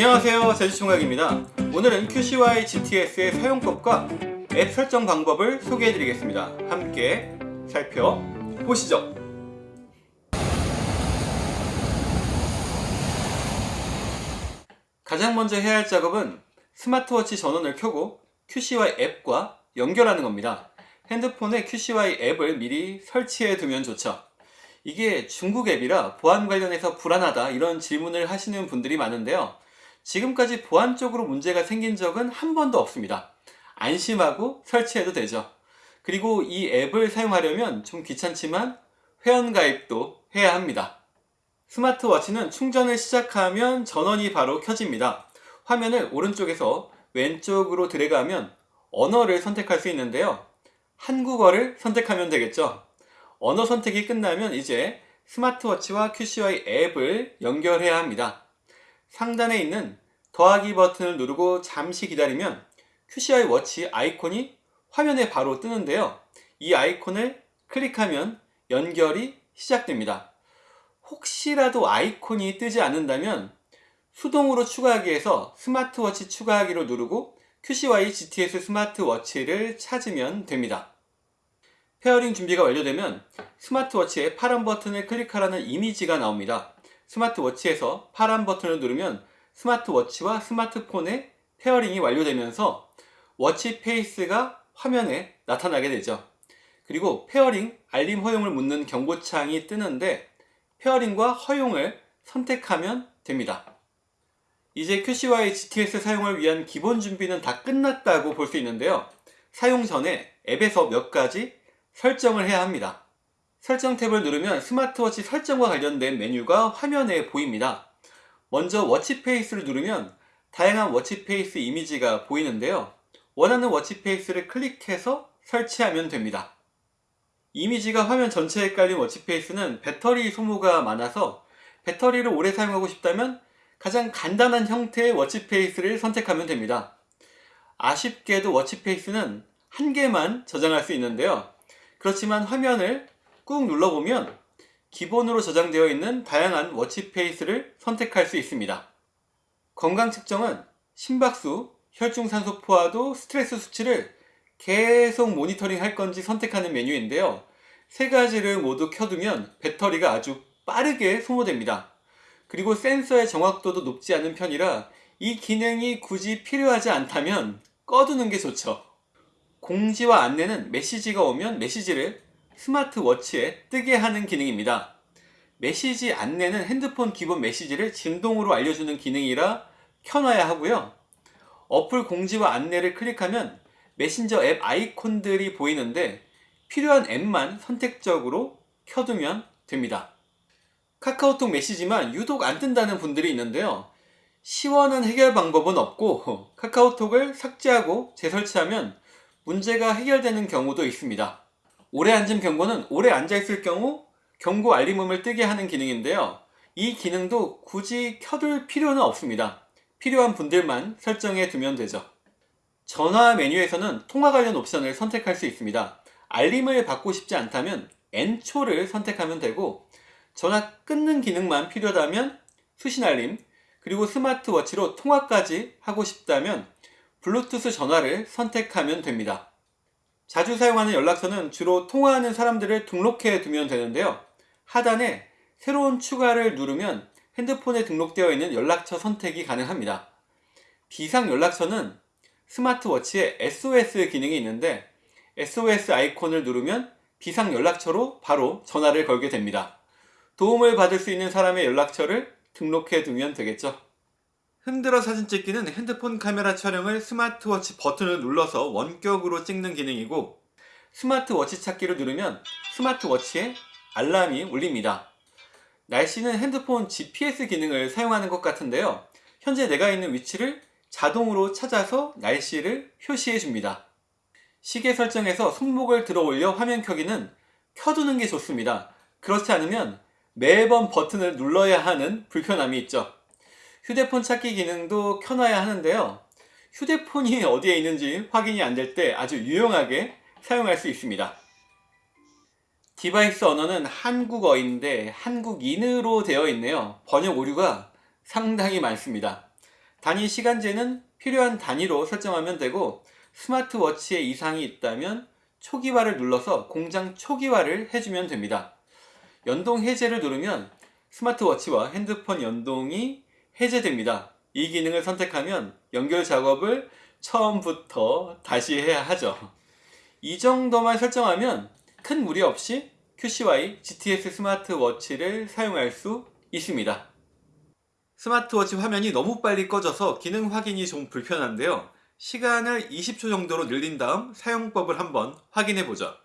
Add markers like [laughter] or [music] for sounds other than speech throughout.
안녕하세요. 제주총각입니다. 오늘은 QCY GTS의 사용법과 앱 설정 방법을 소개해 드리겠습니다. 함께 살펴보시죠. 가장 먼저 해야 할 작업은 스마트워치 전원을 켜고 QCY 앱과 연결하는 겁니다. 핸드폰에 QCY 앱을 미리 설치해 두면 좋죠. 이게 중국 앱이라 보안 관련해서 불안하다 이런 질문을 하시는 분들이 많은데요 지금까지 보안 쪽으로 문제가 생긴 적은 한 번도 없습니다. 안심하고 설치해도 되죠. 그리고 이 앱을 사용하려면 좀 귀찮지만 회원가입도 해야 합니다. 스마트워치는 충전을 시작하면 전원이 바로 켜집니다. 화면을 오른쪽에서 왼쪽으로 드래그하면 언어를 선택할 수 있는데요. 한국어를 선택하면 되겠죠. 언어 선택이 끝나면 이제 스마트워치와 QCY 앱을 연결해야 합니다 상단에 있는 더하기 버튼을 누르고 잠시 기다리면 QCY watch 아이콘이 화면에 바로 뜨는데요. 이 아이콘을 클릭하면 연결이 시작됩니다. 혹시라도 아이콘이 뜨지 않는다면 수동으로 추가하기 에서 스마트워치 추가하기로 누르고 QCY GTS 스마트워치를 찾으면 됩니다. pairing 준비가 완료되면 스마트워치의 파란 버튼을 클릭하라는 이미지가 나옵니다 스마트워치에서 파란 버튼을 누르면 스마트워치와 스마트폰의 pairing이 완료되면서 watch face가 화면에 나타나게 되죠. 그리고 pairing 알림 허용을 묻는 경고창이 뜨는데 pairing과 허용을 선택하면 됩니다. 이제 QCY GTS 사용을 위한 기본 준비는 다 끝났다고 볼 수 있는데요. 사용 전에 앱에서 몇 가지 설정을 해야 합니다. 설정 탭을 누르면 스마트워치 설정과 관련된 메뉴가 화면에 보입니다. 먼저 watch face를 누르면 다양한 watch face 이미지가 보이는데요. 원하는 watch face를 클릭해서 설치하면 됩니다. 이미지가 화면 전체에 깔린 watch face는 배터리 소모가 많아서 배터리를 오래 사용하고 싶다면 가장 간단한 형태의 watch face를 선택하면 됩니다. 아쉽게도 watch face는 한 개만 저장할 수 있는데요. 그렇지만 화면을 꾹 눌러보면 기본으로 저장되어 있는 다양한 워치페이스를 선택할 수 있습니다. 건강 측정은 심박수, 혈중산소 포화도, 스트레스 수치를 계속 모니터링 할 건지 선택하는 메뉴인데요. 세 가지를 모두 켜두면 배터리가 아주 빠르게 소모됩니다. 그리고 센서의 정확도도 높지 않은 편이라 이 기능이 굳이 필요하지 않다면 꺼두는 게 좋죠. 공지와 안내는 메시지가 오면 메시지를 스마트워치에 뜨게 하는 기능입니다. 메시지 안내는 핸드폰 기본 메시지를 진동으로 알려주는 기능이라 켜놔야 하고요. 어플 공지와 안내를 클릭하면 메신저 앱 아이콘들이 보이는데 필요한 앱만 선택적으로 켜두면 됩니다. 카카오톡 메시지만 유독 안 뜬다는 분들이 있는데요. 시원한 해결 방법은 없고 카카오톡을 삭제하고 재설치하면 문제가 해결되는 경우도 있습니다. 오래 앉은 경고는 오래 앉아있을 경우 경고 알림음을 뜨게 하는 기능인데요. 이 기능도 굳이 켜둘 필요는 없습니다. 필요한 분들만 설정해 두면 되죠. 전화 메뉴에서는 통화 관련 옵션을 선택할 수 있습니다. 알림을 받고 싶지 않다면 N초를 선택하면 되고 전화 끊는 기능만 필요하다면 수신 알림 그리고 스마트워치로 통화까지 하고 싶다면 블루투스 전화를 선택하면 됩니다. 자주 사용하는 연락처는 주로 통화하는 사람들을 등록해 두면 되는데요. 하단에 새로운 추가를 누르면 핸드폰에 등록되어 있는 연락처 선택이 가능합니다. 비상 연락처는 스마트워치에 SOS 기능이 있는데 SOS 아이콘을 누르면 비상 연락처로 바로 전화를 걸게 됩니다. 도움을 받을 수 있는 사람의 연락처를 등록해 두면 되겠죠. 흔들어 사진 찍기는 핸드폰 카메라 촬영을 스마트워치 버튼을 눌러서 원격으로 찍는 기능이고 스마트워치 찾기를 누르면 스마트워치에 알람이 울립니다. 날씨는 핸드폰 GPS 기능을 사용하는 것 같은데요. 현재 내가 있는 위치를 자동으로 찾아서 날씨를 표시해 줍니다. 시계 설정에서 손목을 들어 올려 화면 켜기는 켜두는 게 좋습니다. 그렇지 않으면 매번 버튼을 눌러야 하는 불편함이 있죠. 휴대폰 찾기 기능도 켜놔야 하는데요. 휴대폰이 어디에 있는지 확인이 안 될 때 아주 유용하게 사용할 수 있습니다. 디바이스 언어는 한국어인데 한국인으로 되어 있네요. 번역 오류가 상당히 많습니다. 단위 시간제는 필요한 단위로 설정하면 되고 스마트워치에 이상이 있다면 초기화를 눌러서 공장 초기화를 해주면 됩니다. 연동 해제를 누르면 스마트워치와 핸드폰 연동이 해제됩니다. 이 기능을 선택하면 연결 작업을 처음부터 다시 해야 하죠. 이 정도만 설정하면 큰 무리 없이 QCY GTS 스마트워치를 사용할 수 있습니다. 스마트워치 화면이 너무 빨리 꺼져서 기능 확인이 좀 불편한데요. 시간을 20초 정도로 늘린 다음 사용법을 한번 확인해 보죠.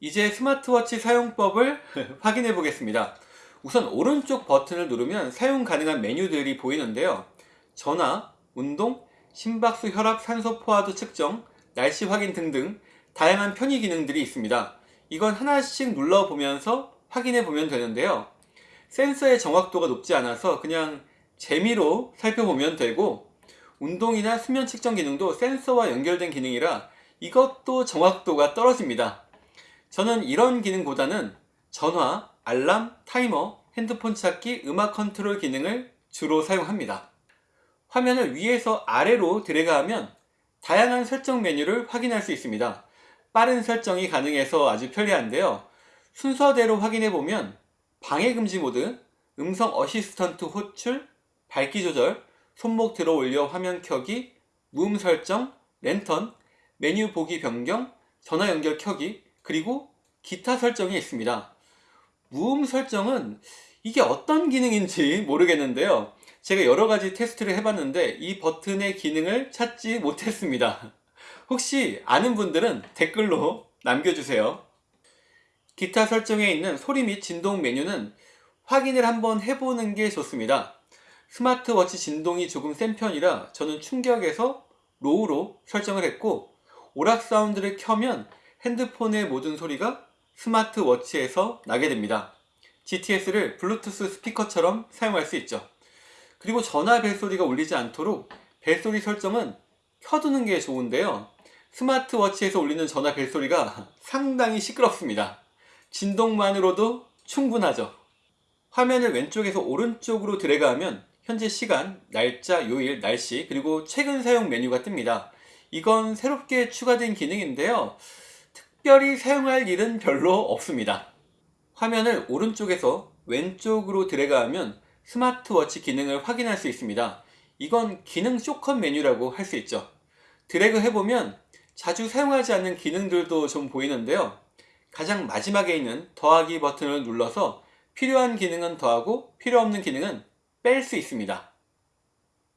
이제 스마트워치 사용법을 [laughs] 확인해 보겠습니다. 우선 오른쪽 버튼을 누르면 사용 가능한 메뉴들이 보이는데요. 전화, 운동, 심박수, 혈압, 산소 포화도 측정, 날씨 확인 등등 다양한 편의 기능들이 있습니다. 이건 하나씩 눌러보면서 확인해 보면 되는데요. 센서의 정확도가 높지 않아서 그냥 재미로 살펴보면 되고 운동이나 수면 측정 기능도 센서와 연결된 기능이라 이것도 정확도가 떨어집니다. 저는 이런 기능보다는 전화, 알람, 타이머, 핸드폰 찾기, 음악 컨트롤 기능을 주로 사용합니다. 화면을 위에서 아래로 드래그하면 다양한 설정 메뉴를 확인할 수 있습니다. 빠른 설정이 가능해서 아주 편리한데요. 순서대로 확인해보면 방해금지 모드, 음성 assistant 호출, 밝기 조절, 손목 들어 올려 화면 켜기, 무음 설정, 랜턴, 메뉴 보기 변경, 전화 연결 켜기, 그리고 기타 설정이 있습니다. 무음 설정은 이게 어떤 기능인지 모르겠는데요. 제가 여러 가지 테스트를 해봤는데 이 버튼의 기능을 찾지 못했습니다. 혹시 아는 분들은 댓글로 남겨주세요. 기타 설정에 있는 소리 및 진동 메뉴는 확인을 한번 해보는 게 좋습니다. 스마트워치 진동이 조금 센 편이라 저는 충격에서 low로 설정을 했고 오락 사운드를 켜면 핸드폰의 모든 소리가 스마트워치에서 나게 됩니다. GTS를 블루투스 스피커처럼 사용할 수 있죠. 그리고 전화 벨소리가 울리지 않도록 벨소리 설정은 켜두는 게 좋은데요. 스마트워치에서 울리는 전화 벨소리가 상당히 시끄럽습니다. 진동만으로도 충분하죠. 화면을 왼쪽에서 오른쪽으로 드래그하면 현재 시간, 날짜, 요일, 날씨, 그리고 최근 사용 메뉴가 뜹니다. 이건 새롭게 추가된 기능인데요. 특별히 사용할 일은 별로 없습니다. 화면을 오른쪽에서 왼쪽으로 드래그하면 스마트워치 기능을 확인할 수 있습니다. 이건 기능 쇼컷 메뉴라고 할 수 있죠. 드래그 해보면 자주 사용하지 않는 기능들도 좀 보이는데요. 가장 마지막에 있는 더하기 버튼을 눌러서 필요한 기능은 더하고 필요 없는 기능은 뺄 수 있습니다.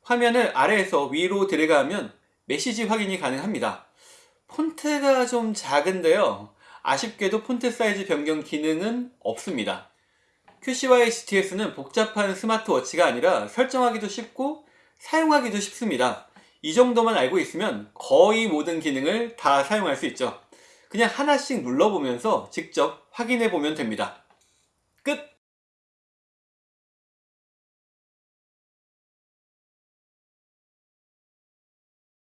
화면을 아래에서 위로 드래그하면 메시지 확인이 가능합니다. 폰트가 좀 작은데요. 아쉽게도 폰트 사이즈 변경 기능은 없습니다. QCY GTS는 복잡한 스마트워치가 아니라 설정하기도 쉽고 사용하기도 쉽습니다. 이 정도만 알고 있으면 거의 모든 기능을 다 사용할 수 있죠. 그냥 하나씩 눌러보면서 직접 확인해 보면 됩니다. 끝!